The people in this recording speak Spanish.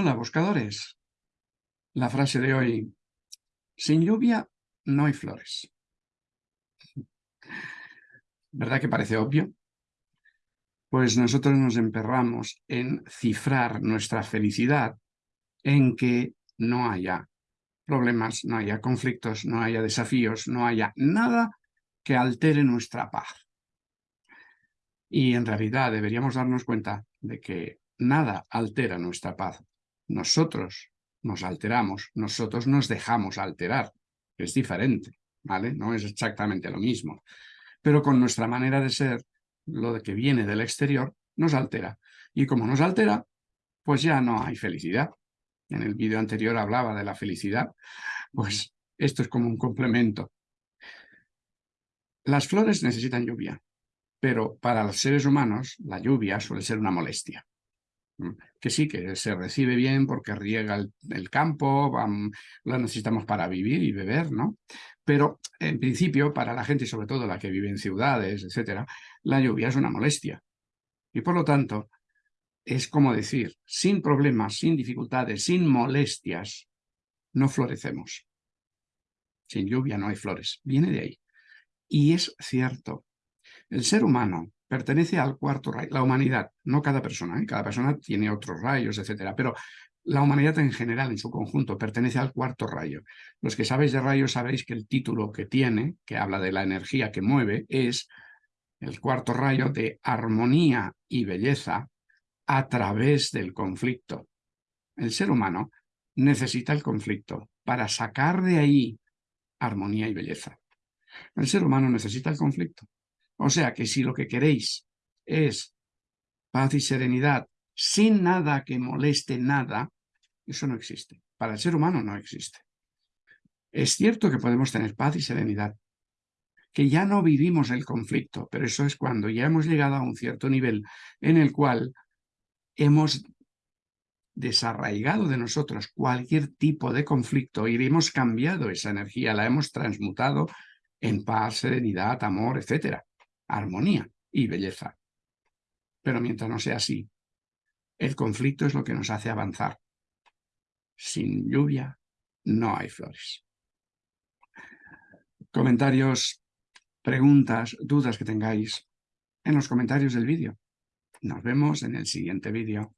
Hola, buscadores. La frase de hoy, sin lluvia no hay flores. ¿Verdad que parece obvio? Pues nosotros nos emperramos en cifrar nuestra felicidad en que no haya problemas, no haya conflictos, no haya desafíos, no haya nada que altere nuestra paz. Y en realidad deberíamos darnos cuenta de que nada altera nuestra paz. Nosotros nos alteramos, nosotros nos dejamos alterar. Es diferente, ¿vale? No es exactamente lo mismo. Pero con nuestra manera de ser, lo que viene del exterior, nos altera. Y como nos altera, pues ya no hay felicidad. En el vídeo anterior hablaba de la felicidad. Pues esto es como un complemento. Las flores necesitan lluvia, pero para los seres humanos la lluvia suele ser una molestia. Mm, que sí, que se recibe bien porque riega el, campo, lo necesitamos para vivir y beber, ¿no? Pero en principio, para la gente, sobre todo la que vive en ciudades, etcétera, la lluvia es una molestia. Y por lo tanto, es como decir, sin problemas, sin dificultades, sin molestias, no florecemos. Sin lluvia no hay flores. Viene de ahí. Y es cierto. El ser humano pertenece al cuarto rayo, la humanidad, no cada persona, ¿eh? cada persona tiene otros rayos, etcétera, pero la humanidad en general, en su conjunto, pertenece al cuarto rayo. Los que sabéis de rayos sabéis que el título que tiene, que habla de la energía que mueve, es el cuarto rayo de armonía y belleza a través del conflicto. El ser humano necesita el conflicto para sacar de ahí armonía y belleza. El ser humano necesita el conflicto. O sea que si lo que queréis es paz y serenidad sin nada que moleste nada, eso no existe. Para el ser humano no existe. Es cierto que podemos tener paz y serenidad, que ya no vivimos el conflicto, pero eso es cuando ya hemos llegado a un cierto nivel en el cual hemos desarraigado de nosotros cualquier tipo de conflicto y hemos cambiado esa energía, la hemos transmutado en paz, serenidad, amor, etcétera armonía y belleza. Pero mientras no sea así, el conflicto es lo que nos hace avanzar. Sin lluvia no hay flores. Comentarios, preguntas, dudas que tengáis en los comentarios del vídeo. Nos vemos en el siguiente vídeo.